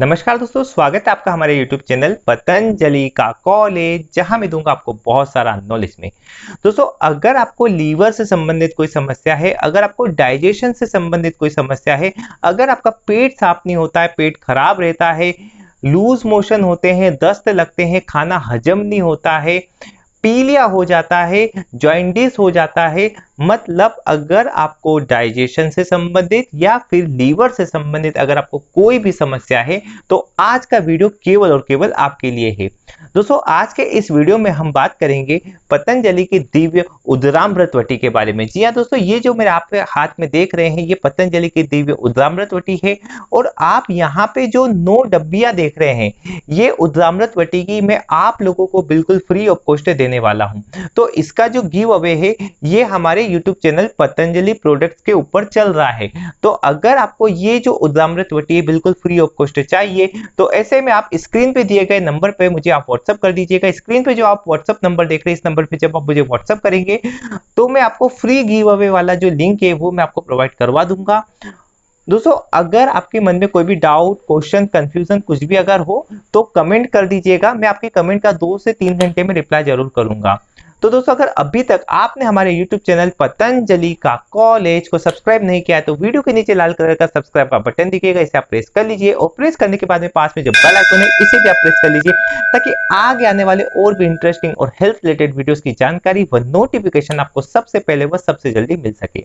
नमस्कार दोस्तों, स्वागत है आपका हमारे YouTube चैनल पतंजलि का कॉलेज जहाँ मैं दूँगा आपको बहुत सारा नॉलेज में। दोस्तों, अगर आपको लीवर से संबंधित कोई समस्या है, अगर आपको डाइजेशन से संबंधित कोई समस्या है, अगर आपका पेट साफ़ नहीं होता है, पेट खराब रहता है लूज मोशन होते हैं, दस्त लगते हैं, खाना हजम नहीं होता है पीलिया हो जाता है जॉइंडिस हो जाता है मतलब अगर आपको डाइजेशन से संबंधित या फिर लीवर से संबंधित अगर आपको कोई भी समस्या है तो आज का वीडियो केवल और केवल आपके लिए है। दोस्तों, आज के इस वीडियो में हम बात करेंगे पतंजलि की दिव्य उद्रामृत वटी के बारे में। जी हाँ दोस्तों, ये जो मेरे आप हाथ में देख रहे हैं, ये पतंजलि की दिव्य उद्रामृत वटी है और आप यहाँ पे जो नौ डब्बिया देख रहे हैं, ये उद्रामृत वटी की मैं आप लोगों को बिल्कुल फ्री ऑफ़ कॉस्ट देने वाला हूँ। तो इसका जो गिव अवे है, ये हमारे यूट्यूब चैनल पतंजलि प्रोडक्ट्स के ऊपर चल रहा है। तो अगर आपको ये जो उद्रामृत वटी है, बिल्कुल फ्री ऑफ़ कॉस्ट चाहिए तो ऐसे में आप स्क्रीन पे दिए गए नंबर पे मुझे आप व्हाट्सअप कर दीजिएगा। स्क्रीन पे जो आप व्हाट्सअप नंबर देख रहे हैं, इस नंबर पे जब आप मुझे व्हाट्सअप करेंगे तो मैं आपको फ्री गिव अवे वाला जो लिंक है, वो मैं आपको प्रोवाइड करवा दूँगा। दोस्तों, अगर आपके मन में कोई भी डाउट क्वेश्चन कंफ्यूजन कुछ भी अगर हो तो कमेंट कर दीजिएगा। मैं आपके कमेंट का दो से तीन घंटे में रिप्लाई ज़रूर करूँगा। तो दोस्तों, अगर अभी तक आपने हमारे YouTube चैनल पतंजलि का कॉलेज को सब्सक्राइब नहीं किया है तो वीडियो के नीचे लाल कलर का सब्सक्राइब का बटन दिखेगा। इसे आप प्रेस कर लीजिए और प्रेस करने के बाद में पास में जो बेल आइकन है, इसे भी आप प्रेस कर लीजिए, ताकि आगे आने वाले और भी इंटरेस्टिंग और हेल्थ रिलेटेड वीडियोस की जानकारी व नोटिफिकेशन आपको सबसे पहले व सबसे जल्दी मिल सके।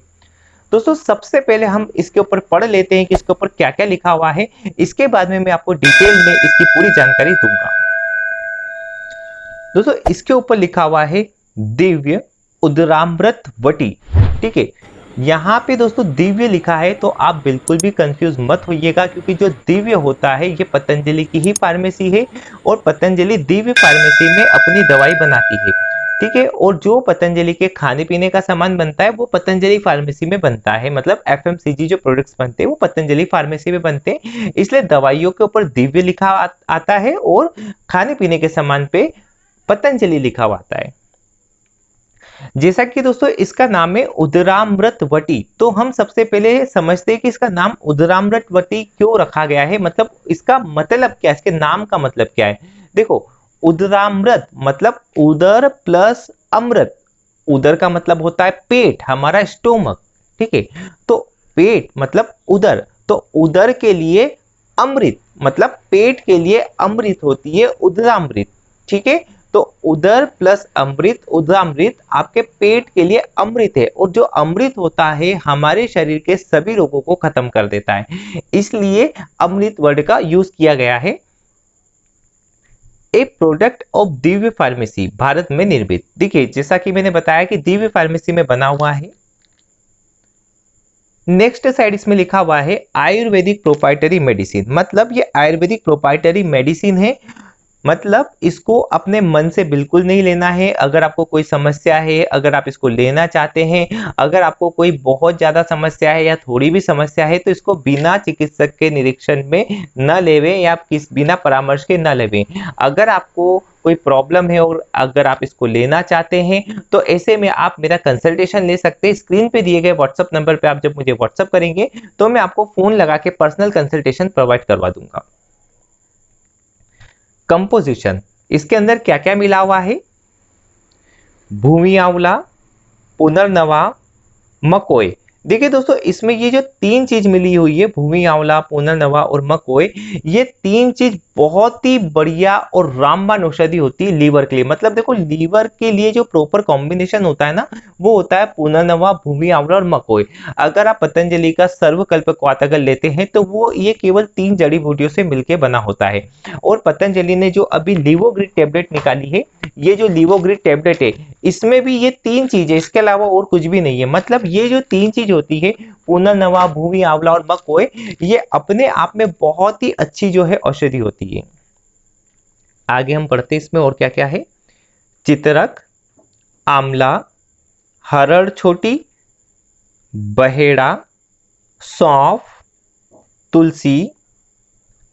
दोस्तों, सबसे पहले हम इसके ऊपर पढ़ लेते हैं कि इसके ऊपर क्या क्या लिखा हुआ है। इसके बाद में मैं आपको डिटेल में इसकी पूरी जानकारी दूँगा। दोस्तों, इसके ऊपर लिखा हुआ है, दिव्य उदरामृत वटी। ठीक है? यहाँ पे दोस्तों, दिव्य लिखा है तो आप बिल्कुल भी कंफ्यूज मत होइएगा, क्योंकि जो दिव्य होता है, ये पतंजलि की ही फार्मेसी है और पतंजलि दिव्य फार्मेसी में अपनी दवाई बनाती है। ठीक है? और जो पतंजलि के खाने पीने का सामान बनता है, वो पतंजलि फार्मेसी में बनता है। मतलब एफएमसीजी जो प्रोडक्ट्स बनते हैं, वो पतंजलि फार्मेसी में बनते हैं। इसलिए दवाइयों के ऊपर दिव्य लिखा आता है और खाने पीने के सामान पे पतंजलि लिखा हुआ आता है। जैसा कि दोस्तों, इसका नाम है उदरामृत वटी। तो हम सबसे पहले समझते हैं कि इसका नाम उदरामृत वटी क्यों रखा गया है? मतलब इसका मतलब क्या है? इसके नाम का मतलब क्या है? देखो उदरामृत मतलब उदर प्लस अमृत। उदर का मतलब होता है पेट, हमारा स्टोमक, ठीक है? तो पेट मतलब उदर तो उदर के लिए अमृत मतलब पेट के लिए अमृत होती है उदरामृत, ठीक है? तो उदर प्लस अमृत, उदरामृत आपके पेट के लिए अमृत है, और जो अमृत होता है, हमारे शरीर के सभी रोगों को खत्म कर देता है। इसलिए अमृत वर्ड का यूज़ किया गया है। A product of Divya pharmacy Bharat में निर्मित। देखिए, जैसा कि मैंने बताया कि दिव्य फार्मेसी में बना हुआ है। नेक्स्ट साइड इसमें लिखा हुआ है आयुर्वेदिक प्रोपाइटरी मेडिसिन मतलब ये आयुर्वेदिक प्रोपाइटरी मेडिसिन है मतलब इसको अपने मन से बिल्कुल नहीं लेना है। अगर आपको कोई समस्या है, अगर आप इसको लेना चाहते हैं, अगर आपको कोई बहुत ज़्यादा समस्या है या थोड़ी भी समस्या है तो इसको बिना चिकित्सक के निरीक्षण में न लेवे या किस, बिना परामर्श के न लेवे। अगर आपको कोई प्रॉब्लम है और अगर आप इसको लेना चाहते हैं तो ऐसे में आप मेरा कंसल्टेशन ले सकते हैं। स्क्रीन पे दिए गए व्हाट्सअप नंबर पे आप जब मुझे व्हाट्सअप करेंगे तो मैं आपको फ़ोन लगा के पर्सनल कंसल्टेशन प्रोवाइड करवा दूँगा। कंपोजिशन इसके अंदर क्या क्या मिला हुआ है? भूमि आंवला, पुनर्नवा मकोय देखिए दोस्तों, इसमें ये जो तीन चीज़ मिली हुई है, भूमि आंवला, पुनर्नवा और मकोय ये तीन चीज़ बहुत ही बढ़िया और रामबान औषधि होती है लीवर के लिए। मतलब देखो, लीवर के लिए जो प्रॉपर कॉम्बिनेशन होता है ना, वो होता है पुनर्नवा भूमि आंवला और मकोय अगर आप पतंजलि का सर्वकल्प क्वातगल लेते हैं तो वो ये केवल तीन जड़ी बूटियों से मिलकर बना होता है। और पतंजलि ने जो अभी लिवोग्रिड टेबलेट निकाली है, ये जो लिवोग्रिड टेबलेट है, इसमें भी ये तीन चीज़ें, इसके अलावा और कुछ भी नहीं है। मतलब ये जो तीन चीज़ होती है, पुनर्नवा भूमि आंवला और मकोय ये अपने आप में बहुत ही अच्छी जो है औषधि होती है। आगे हम पढ़ते इसमें और क्या क्या है? चित्रक, आमला, हरड़ छोटी, बहेड़ा, सौंफ, तुलसी,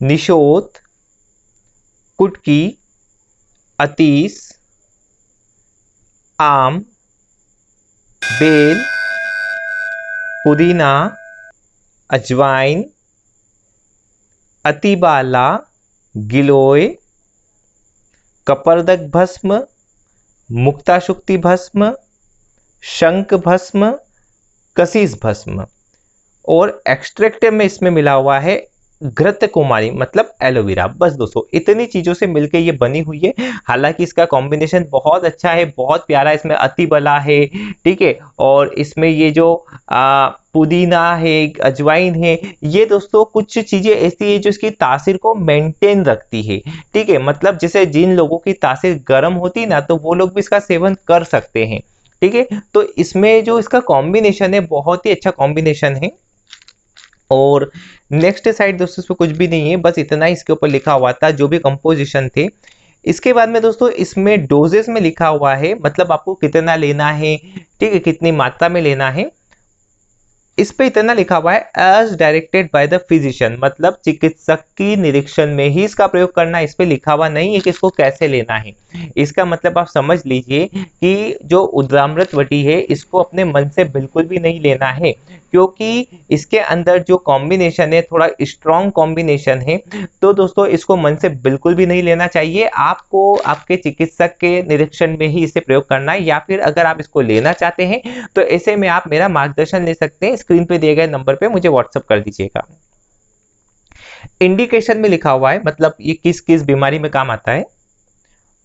निशोत, कुटकी, अतीस, आम, बेल, पुदीना, अजवाइन, अतिबाला गिलोय कपर्दक भस्म मुक्ताशुक्ति भस्म शंख भस्म कसीस भस्म और एक्सट्रैक्ट में इसमें मिला हुआ है घृत कुमारी मतलब एलोवेरा। बस दोस्तों इतनी चीज़ों से मिलकर ये बनी हुई है। हालाँकि इसका कॉम्बिनेशन बहुत अच्छा है बहुत प्यारा इसमें अति बला है ठीक है? और इसमें ये जो आ, पुदीना है अजवाइन है ये दोस्तों कुछ चीज़ें ऐसी है जो इसकी तासीर को मेंटेन रखती है ठीक है? मतलब जैसे जिन लोगों की तासीर गर्म होती ना तो वो लोग भी इसका सेवन कर सकते हैं ठीक है? तो इसमें जो इसका कॉम्बिनेशन है बहुत ही अच्छा कॉम्बिनेशन है। और नेक्स्ट साइड दोस्तों, इसमें कुछ भी नहीं है, बस इतना ही इसके ऊपर लिखा हुआ था, जो भी कंपोजिशन थे। इसके बाद में दोस्तों, इसमें डोजेस में लिखा हुआ है मतलब आपको कितना लेना है, ठीक है, कितनी मात्रा में लेना है। इस पे इतना लिखा हुआ है as directed by the physician मतलब चिकित्सक की निरीक्षण में ही इसका प्रयोग करना, इस पे लिखा हुआ नहीं है कि इसको कैसे लेना है। इसका मतलब आप समझ लीजिए कि जो उद्रामृत वटी है, इसको अपने मन से बिल्कुल भी नहीं लेना है, क्योंकि इसके अंदर जो कॉम्बिनेशन है, थोड़ा स्ट्रॉन्ग कॉम्बिनेशन है तो दोस्तों इसको मन से बिल्कुल भी नहीं लेना चाहिए। आपको आपके चिकित्सक के निरीक्षण में ही इसे प्रयोग करना है, या फिर अगर आप इसको लेना चाहते हैं तो ऐसे में आप मेरा मार्गदर्शन ले सकते हैं। स्क्रीन पे दिए गए नंबर पे मुझे व्हाट्सअप कर दीजिएगा। इंडिकेशन में लिखा हुआ है मतलब ये किस किस बीमारी में काम आता है?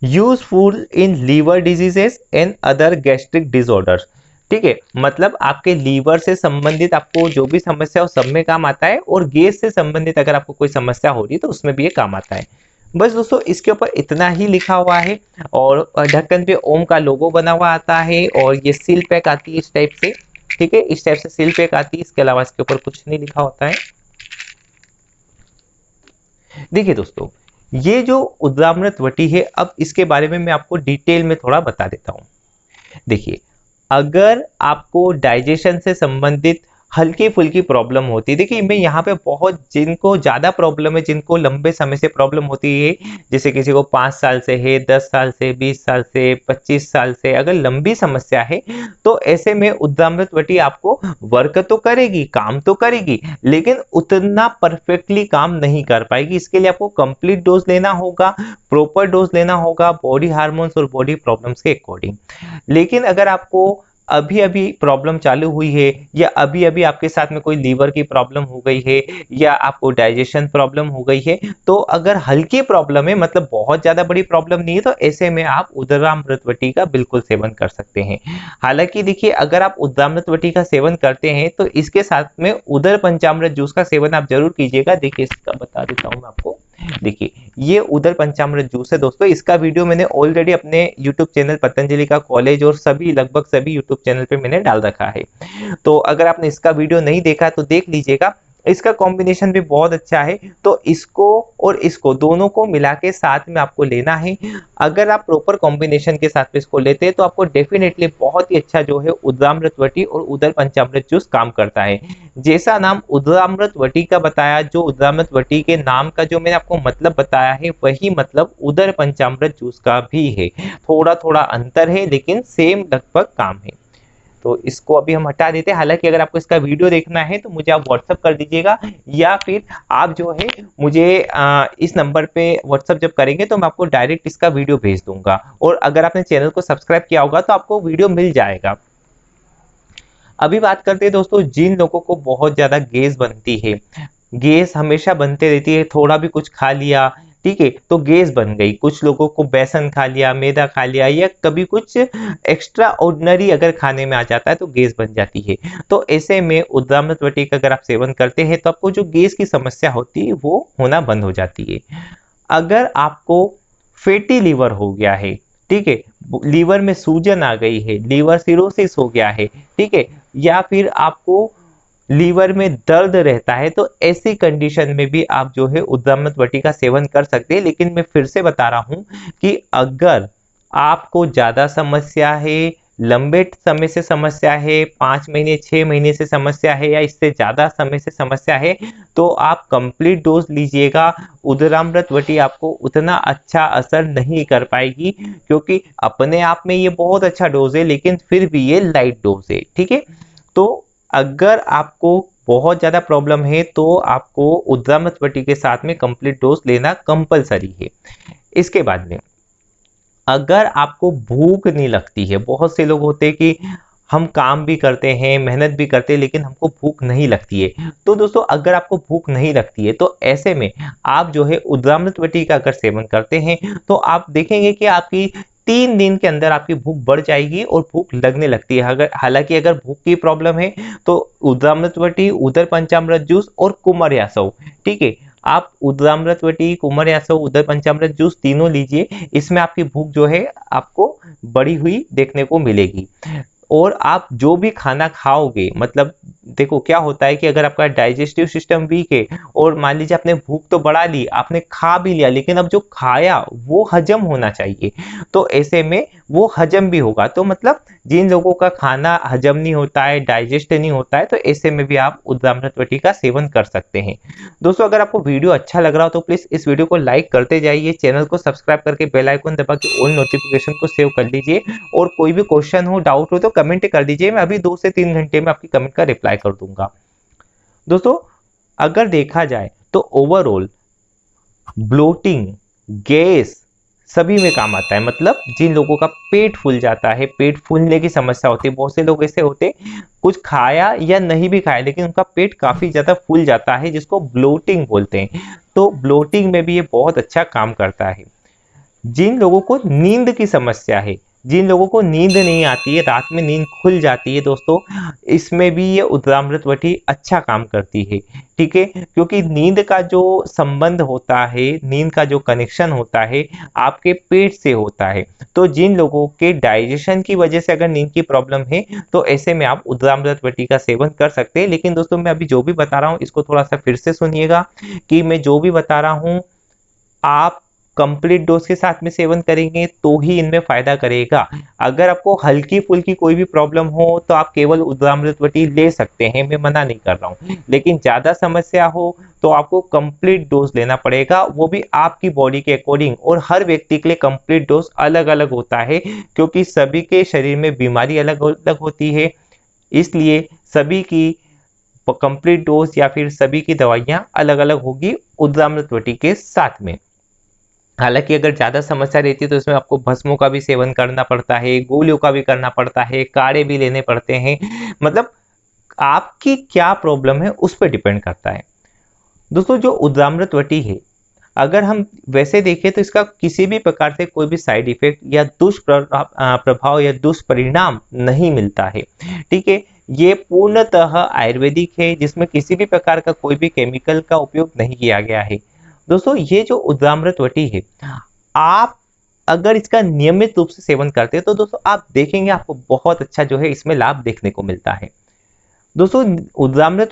Useful in liver diseases and other gastric disorders ठीक है मतलब आपके लीवर से संबंधित आपको जो भी समस्या हो सब में काम आता है और गैस से संबंधित अगर आपको कोई समस्या हो रही है तो उसमें भी ये काम आता है। बस दोस्तों, इसके ऊपर इतना ही लिखा हुआ है और ढक्कन पे ओम का लोगो बना हुआ आता है और ये सील पैक आती है इस टाइप से। ठीक है, इस टाइप से सील पैक आती है, इसके अलावा इसके ऊपर कुछ नहीं लिखा होता है। देखिए दोस्तों, ये जो उद्रामृत वटी है, अब इसके बारे में मैं आपको डिटेल में थोड़ा बता देता हूँ। देखिए, अगर आपको डाइजेशन से संबंधित हल्की फुल्की प्रॉब्लम होती है। देखिए, मैं यहाँ पे बहुत जिनको ज़्यादा प्रॉब्लम है, जिनको लंबे समय से प्रॉब्लम होती है, जैसे किसी को पाँच साल से है, दस साल से, बीस साल से, पच्चीस साल से, अगर लंबी समस्या है तो ऐसे में उद्दामृतवटी आपको वर्क तो करेगी, काम तो करेगी, लेकिन उतना परफेक्टली काम नहीं कर पाएगी। इसके लिए आपको कंप्लीट डोज लेना होगा प्रॉपर डोज लेना होगा बॉडी हार्मोन्स और बॉडी प्रॉब्लम्स के अकॉर्डिंग लेकिन अगर आपको अभी अभी प्रॉब्लम चालू हुई है, या अभी अभी आपके साथ में कोई लीवर की प्रॉब्लम हो गई है, या आपको डाइजेशन प्रॉब्लम हो गई है तो अगर हल्की प्रॉब्लम है मतलब बहुत ज़्यादा बड़ी प्रॉब्लम नहीं है तो ऐसे में आप उदरामृतवटी का बिल्कुल सेवन कर सकते हैं। हालाँकि देखिए, अगर आप उदरामृतवटी का सेवन करते हैं तो इसके साथ में उदर पंचामृत जूस का सेवन आप ज़रूर कीजिएगा। देखिए, इसका बता देता हूँ मैं आपको। देखिए, ये उधर पंचामृत जूस है दोस्तों। इसका वीडियो मैंने ऑलरेडी अपने यूट्यूब चैनल पतंजलि का कॉलेज और सभी, लगभग सभी यूट्यूब चैनल पे मैंने डाल रखा है। तो अगर आपने इसका वीडियो नहीं देखा तो देख लीजिएगा। इसका कॉम्बिनेशन भी बहुत अच्छा है। तो इसको और इसको दोनों को मिला के साथ में आपको लेना है। अगर आप प्रॉपर कॉम्बिनेशन के साथ में इसको लेते हैं तो आपको डेफिनेटली बहुत ही अच्छा जो है उद्रामृत वटी और उदर पंचामृत जूस काम करता है। जैसा नाम उद्रामृत वटी का बताया, जो उद्रामृत वटी के नाम का जो मैंने आपको मतलब बताया है, वही मतलब उदर पंचामृत जूस का भी है। थोड़ा थोड़ा अंतर है, लेकिन सेम लगभग काम है। तो इसको अभी हम हटा देते हैं। हालाँकि अगर आपको इसका वीडियो देखना है तो मुझे आप व्हाट्सअप कर दीजिएगा या फिर आप जो है मुझे आ, इस नंबर पे व्हाट्सअप जब करेंगे तो मैं आपको डायरेक्ट इसका वीडियो भेज दूँगा। और अगर आपने चैनल को सब्सक्राइब किया होगा तो आपको वीडियो मिल जाएगा। अभी बात करते हैं दोस्तों जिन लोगों को बहुत ज़्यादा गैस बनती है गैस हमेशा बनते रहती है थोड़ा भी कुछ खा लिया ठीक है तो गैस बन गई। कुछ लोगों को बेसन खा लिया, मैदा खा लिया, या कभी कुछ एक्स्ट्रा ऑर्डनरी अगर खाने में आ जाता है तो गैस बन जाती है। तो ऐसे में उद्दामृत वटी का अगर आप सेवन करते हैं तो आपको जो गैस की समस्या होती है, वो होना बंद हो जाती है। अगर आपको फैटी लीवर हो गया है, ठीक है लीवर में सूजन आ गई है लीवर सिरोसिस हो गया है, ठीक है, या फिर आपको लीवर में दर्द रहता है तो ऐसी कंडीशन में भी आप जो है उद्दामत वटी का सेवन कर सकते हैं। लेकिन मैं फिर से बता रहा हूँ कि अगर आपको ज़्यादा समस्या है, लंबे समय से समस्या है, पाँच महीने, छह महीने से समस्या है या इससे ज़्यादा समय से समस्या है तो आप कंप्लीट डोज लीजिएगा। उदरामृत वटी आपको उतना अच्छा असर नहीं कर पाएगी, क्योंकि अपने आप में ये बहुत अच्छा डोज है, लेकिन फिर भी ये लाइट डोज है, ठीक है? तो अगर आपको बहुत ज़्यादा प्रॉब्लम है तो आपको उद्रामतवटी के साथ में कंप्लीट डोज लेना कंपलसरी है। इसके बाद में, अगर आपको भूख नहीं लगती है, बहुत से लोग होते हैं कि हम काम भी करते हैं, मेहनत भी करते हैं, लेकिन हमको भूख नहीं लगती है। तो दोस्तों, अगर आपको भूख नहीं लगती है तो ऐसे में आप जो है उद्रामृतवटी का अगर सेवन करते हैं तो आप देखेंगे कि आपकी तीन दिन के अंदर आपकी भूख बढ़ जाएगी और भूख लगने लगती है। अगर, हालाँकि अगर भूख की प्रॉब्लम है तो उद्रामृतवटी उदर पंचामृत जूस और कुमार यासव। ठीक है? आप उद्रामृतवटी कुमार यासव उधर पंचामृत जूस तीनों लीजिए। इसमें आपकी भूख जो है, आपको बढ़ी हुई देखने को मिलेगी। और आप जो भी खाना खाओगे मतलब देखो, क्या होता है कि अगर आपका डाइजेस्टिव सिस्टम वीक है और मान लीजिए आपने भूख तो बढ़ा ली, आपने खा भी लिया, लेकिन अब जो खाया वो हजम होना चाहिए। तो ऐसे में वो हजम भी होगा। तो मतलब जिन लोगों का खाना हजम नहीं होता है डाइजेस्ट नहीं होता है तो ऐसे में भी आप उद्रामृतवटी का सेवन कर सकते हैं। दोस्तों, अगर आपको वीडियो अच्छा लग रहा हो तो प्लीज़ इस वीडियो को लाइक करते जाइए चैनल को सब्सक्राइब करके बेल आइकन दबा के ऑल नोटिफिकेशन को सेव कर लीजिए और कोई भी क्वेश्चन हो डाउट हो तो कमेंट कर दीजिए, मैं अभी दो से तीन घंटे में आपकी कमेंट का रिप्लाई कर दूँगा। दोस्तों, अगर देखा जाए तो ओवरऑल ब्लोटिंग गैस सभी में काम आता है। मतलब जिन लोगों का पेट फूल जाता है, पेट फूलने की समस्या होती है, बहुत से लोग ऐसे होते कुछ खाया या नहीं भी खाया, लेकिन उनका पेट काफ़ी ज़्यादा फूल जाता है, जिसको ब्लोटिंग बोलते हैं। तो ब्लोटिंग में भी ये बहुत अच्छा काम करता है। जिन लोगों को नींद की समस्या है जिन लोगों को नींद नहीं आती है, रात में नींद खुल जाती है दोस्तों, इसमें भी ये वटी अच्छा काम करती है, ठीक है? क्योंकि नींद का जो संबंध होता है, नींद का जो कनेक्शन होता है, आपके पेट से होता है। तो जिन लोगों के डाइजेशन की वजह से अगर नींद की प्रॉब्लम है तो ऐसे में आप वटी का सेवन कर सकते हैं। लेकिन दोस्तों, मैं अभी जो भी बता रहा हूँ, इसको थोड़ा सा फिर से सुनिएगा कि मैं जो भी बता रहा हूँ, आप कंप्लीट डोज के साथ में सेवन करेंगे तो ही इनमें फ़ायदा करेगा। अगर आपको हल्की फुल्की कोई भी प्रॉब्लम हो तो आप केवल उद्रामृतवटी ले सकते हैं, मैं मना नहीं कर रहा हूँ। लेकिन ज़्यादा समस्या हो तो आपको कंप्लीट डोज लेना पड़ेगा, वो भी आपकी बॉडी के अकॉर्डिंग और हर व्यक्ति के लिए कंप्लीट डोज अलग अलग होता है, क्योंकि सभी के शरीर में बीमारी अलग अलग होती है। इसलिए सभी की कंप्लीट डोज या फिर सभी की दवाइयाँ अलग अलग होगी उद्रामृतवटी के साथ में। हालाँकि अगर ज़्यादा समस्या रहती है तो इसमें आपको भस्मों का भी सेवन करना पड़ता है, गोलियों का भी करना पड़ता है काढ़े भी लेने पड़ते हैं। मतलब आपकी क्या प्रॉब्लम है, उस पर डिपेंड करता है। दोस्तों, जो उद्रामृतवटी है, अगर हम वैसे देखें तो इसका किसी भी प्रकार से कोई भी साइड इफ़ेक्ट या दुष्प्रभाव या दुष्परिणाम नहीं मिलता है। ठीक है, ये पूर्णतः आयुर्वेदिक है, जिसमें किसी भी प्रकार का कोई भी केमिकल का उपयोग नहीं किया गया है। दोस्तों ये जो उदामृतवटी है आप अगर इसका नियमित रूप से सेवन करते हैं तो दोस्तों आप देखेंगे आपको बहुत अच्छा जो है इसमें लाभ देखने को मिलता है। दोस्तों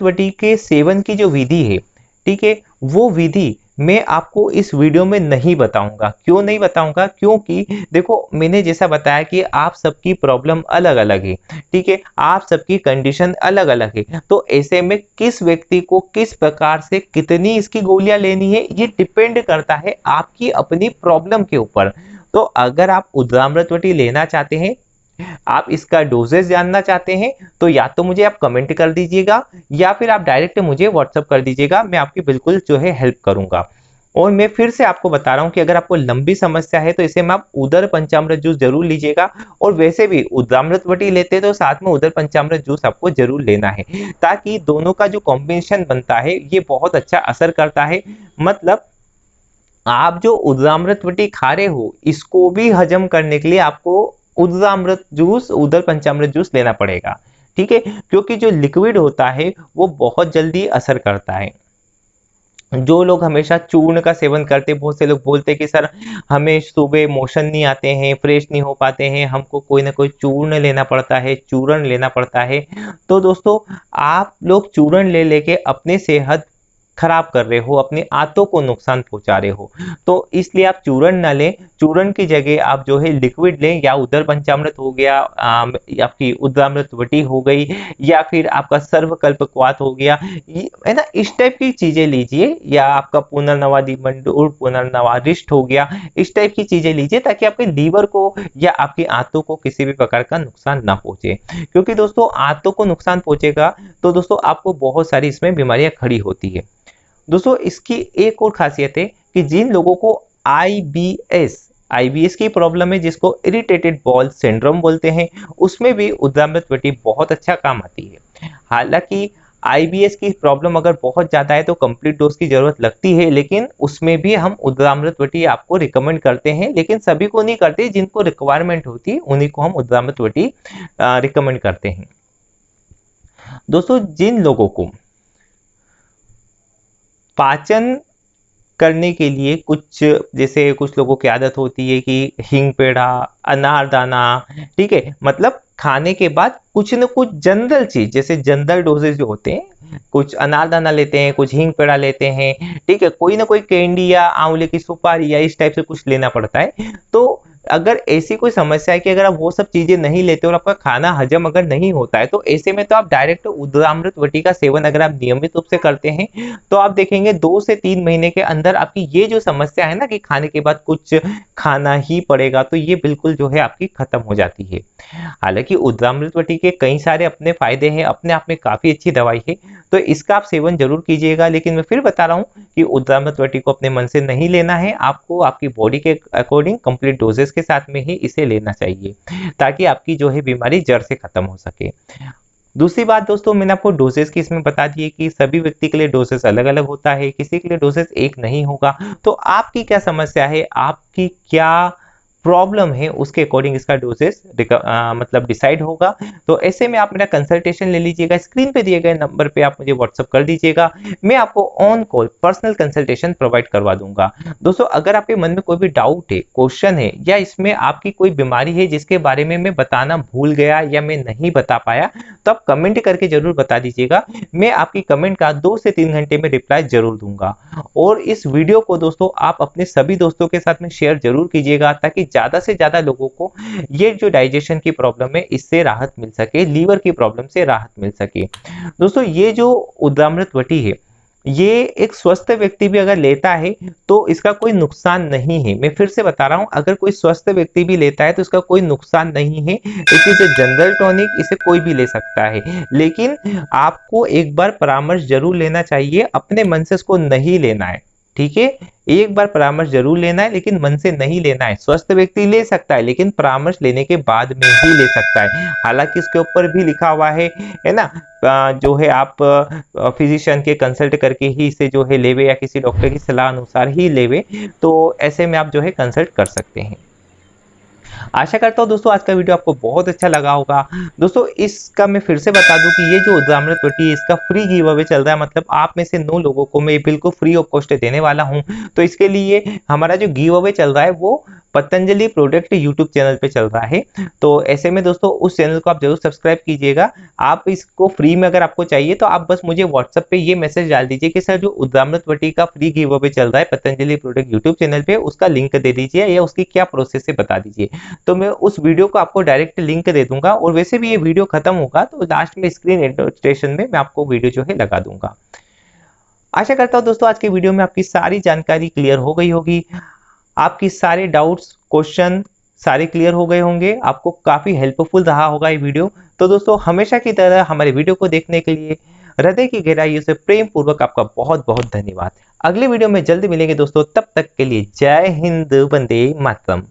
वटी के सेवन की जो विधि है ठीक है वो विधि मैं आपको इस वीडियो में नहीं बताऊँगा। क्यों नहीं बताऊँगा? क्योंकि देखो, मैंने जैसा बताया कि आप सबकी प्रॉब्लम अलग अलग है, ठीक है? आप सबकी कंडीशन अलग अलग है। तो ऐसे में किस व्यक्ति को किस प्रकार से कितनी इसकी गोलियाँ लेनी है, ये डिपेंड करता है आपकी अपनी प्रॉब्लम के ऊपर। तो अगर आप उद्रामृतवटी लेना चाहते हैं आप इसका डोजेस जानना चाहते हैं तो या तो मुझे आप कमेंट कर दीजिएगा, या फिर आप डायरेक्ट मुझे व्हाट्सअप कर दीजिएगा, मैं आपकी बिल्कुल जो है हेल्प करूँगा। और मैं फिर से आपको बता रहा हूँ कि अगर आपको लंबी समस्या है तो इसे में आप उदर पंचामृत जूस ज़रूर लीजिएगा, और वैसे भी उदामृत वटी लेते तो साथ में उदर पंचामृत जूस आपको ज़रूर लेना है, ताकि दोनों का जो कॉम्बिनेशन बनता है, ये बहुत अच्छा असर करता है। मतलब आप जो उदामृत वटी खा रहे हो, इसको भी हजम करने के लिए आपको उदरामृत जूस उदर पंचामृत जूस लेना पड़ेगा। ठीक है? क्योंकि जो लिक्विड होता है, वो बहुत जल्दी असर करता है। जो लोग हमेशा चूर्ण का सेवन करते, बहुत से लोग बोलते हैं कि, सर, हमें सुबह मोशन नहीं आते हैं, फ्रेश नहीं हो पाते हैं, हमको कोई ना कोई चूर्ण लेना पड़ता है, चूर्ण लेना पड़ता है। तो दोस्तों, आप लोग चूर्ण ले लेके अपने सेहत खराब कर रहे हो, अपने आंतों को नुकसान पहुँचा रहे हो। तो इसलिए आप चूर्ण ना लें, चूर्ण की जगह आप जो है लिक्विड लें, या उदर पंचामृत हो गया आपकी उद्रामृत वटी हो गई, या फिर आपका सर्वकल्प क्वात हो गया है ना, इस टाइप की चीज़ें लीजिए, या आपका पुनर्नवादी मंडूर पुनर्नवादिष्ट हो गया, इस टाइप की चीज़ें लीजिए, ताकि आपके लीवर को, या आपकी आंतों को किसी भी प्रकार का नुकसान ना पहुँचे। क्योंकि दोस्तों, आंतों को नुकसान पहुंचेगा तो दोस्तों, आपको बहुत सारी इसमें बीमारियाँ खड़ी होती है। दोस्तों, इसकी एक और खासियत है कि जिन लोगों को आईबीएस आईबीएस की प्रॉब्लम है, जिसको इरिटेटेड बॉल सिंड्रोम बोलते हैं, उसमें भी उद्रामृत वटी बहुत अच्छा काम आती है। हालाँकि आईबीएस की प्रॉब्लम अगर बहुत ज़्यादा है तो कंप्लीट डोज की ज़रूरत लगती है, लेकिन उसमें भी हम उद्रामृत वटी आपको रिकमेंड करते हैं, लेकिन सभी को नहीं करते, जिनको रिक्वायरमेंट होती है उन्हीं को हम उद्रामृत वटी रिकमेंड करते हैं। दोस्तों, जिन लोगों को पाचन करने के लिए कुछ, जैसे कुछ लोगों की आदत होती है कि हिंग पेड़ा अनारदाना ठीक है? मतलब खाने के बाद कुछ न कुछ जनरल चीज़, जैसे जनरल डोजेज जो होते हैं, कुछ अनारदाना लेते हैं, कुछ हिंग पेड़ा लेते हैं, ठीक है? कोई ना कोई कैंडी या आंवले की सुपारी या इस टाइप से कुछ लेना पड़ता है तो अगर ऐसी कोई समस्या है कि अगर आप वो सब चीज़ें नहीं लेते और आपका खाना हजम अगर नहीं होता है तो ऐसे में तो आप डायरेक्ट उद्रामृत वटी का सेवन अगर आप नियमित रूप से करते हैं तो आप देखेंगे दो से तीन महीने के अंदर आपकी ये जो समस्या है ना कि खाने के बाद कुछ खाना ही पड़ेगा तो ये बिल्कुल जो है आपकी खत्म हो जाती है। हालाँकि उद्रामृत वटी के कई सारे अपने फ़ायदे हैं, अपने आप में काफ़ी अच्छी दवाई है तो इसका आप सेवन ज़रूर कीजिएगा, लेकिन मैं फिर बता रहा हूँ कि उद्रामृत वटी को अपने मन से नहीं लेना है, आपको आपकी बॉडी के अकॉर्डिंग कंप्लीट डोजेस के साथ में ही इसे लेना चाहिए, ताकि आपकी जो है बीमारी जड़ से खत्म हो सके। दूसरी बात दोस्तों, मैंने आपको डोजेस की इसमें बता दिए कि सभी व्यक्ति के लिए डोजेस अलग अलग होता है, किसी के लिए डोजेस एक नहीं होगा तो आपकी क्या समस्या है? आपकी क्या प्रॉब्लम है, उसके अकॉर्डिंग इसका डोजेस मतलब डिसाइड होगा। तो ऐसे में आप मेरा कंसल्टेशन ले लीजिएगा स्क्रीन पे दिए गए नंबर पे आप मुझे व्हाट्सअप कर दीजिएगा। मैं आपको on call personal consultation provide करवा दूँगा। दोस्तों, अगर आपके मन में कोई भी डाउट है क्वेश्चन है, या इसमें आपकी कोई बीमारी है जिसके बारे में मैं बताना भूल गया या मैं नहीं बता पाया तो आप कमेंट करके ज़रूर बता दीजिएगा। मैं आपकी कमेंट का दो से तीन घंटे में रिप्लाई ज़रूर दूँगा। और इस वीडियो को दोस्तों, आप अपने सभी दोस्तों के साथ में शेयर ज़रूर कीजिएगा, ताकि ज़्यादा से ज़्यादा लोगों को ये जो डाइजेशन की प्रॉब्लम है, इससे राहत मिल सके लीवर की प्रॉब्लम से राहत मिल सके। दोस्तों, ये जो उद्रामृत वटी है, ये एक स्वस्थ व्यक्ति भी अगर लेता है तो इसका कोई नुकसान नहीं है। मैं फिर से बता रहा हूँ, अगर कोई स्वस्थ व्यक्ति भी लेता है तो इसका कोई नुकसान नहीं है। इट इज़ जनरल टॉनिक इसे कोई भी ले सकता है। लेकिन आपको एक बार परामर्श ज़रूर लेना चाहिए, अपने मन से इसको नहीं लेना है। ठीक है? एक बार परामर्श ज़रूर लेना है, लेकिन मन से नहीं लेना है। स्वस्थ व्यक्ति ले सकता है, लेकिन परामर्श लेने के बाद में ही ले सकता है। हालाँकि इसके ऊपर भी लिखा हुआ है है ना? जो है आप फिजिशियन के कंसल्ट करके ही इसे जो है लेवे या किसी डॉक्टर की सलाह अनुसार ही लेवे तो ऐसे में आप जो है कंसल्ट कर सकते हैं। आशा करता हूँ दोस्तों आज का वीडियो आपको बहुत अच्छा लगा होगा। दोस्तों, इसका मैं फिर से बता दूँ कि ये जो उदाहरण रोटी है, इसका फ्री गिव अवे चल रहा है। मतलब आप में से नौ लोगों को मैं बिल्कुल फ्री ऑफ़ कॉस्ट देने वाला हूँ। तो इसके लिए हमारा जो गिव अवे चल रहा है, वो पतंजलि प्रोडक्ट यूट्यूब चैनल पे चल रहा है। तो ऐसे में दोस्तों, उस चैनल को आप ज़रूर सब्सक्राइब कीजिएगा। आप इसको फ्री में अगर आपको चाहिए तो आप बस मुझे व्हाट्सएप पे ये मैसेज डाल दीजिए कि, सर, जो उद्रामृत वटी का फ्री गिव अवे चल रहा है पतंजलि प्रोडक्ट यूट्यूब चैनल पे, उसका लिंक दे दीजिए या उसकी क्या प्रोसेस है बता दीजिए। तो मैं उस वीडियो को आपको डायरेक्ट लिंक दे दूँगा और वैसे भी ये वीडियो खत्म होगा तो लास्ट में स्क्रीन इंटरस्टेशन में मैं आपको वीडियो जो है लगा दूँगा। आशा करता हूँ दोस्तों, आज की वीडियो में आपकी सारी जानकारी क्लियर हो गई होगी। आपकी सारे डाउट्स क्वेश्चन सारे क्लियर हो गए होंगे। आपको काफ़ी हेल्पफुल रहा होगा ये वीडियो तो दोस्तों, हमेशा की तरह हमारे वीडियो को देखने के लिए हृदय की गहराइयों से प्रेम पूर्वक आपका बहुत बहुत धन्यवाद। अगले वीडियो में जल्दी मिलेंगे दोस्तों। तब तक के लिए जय हिंद, वंदे मातरम।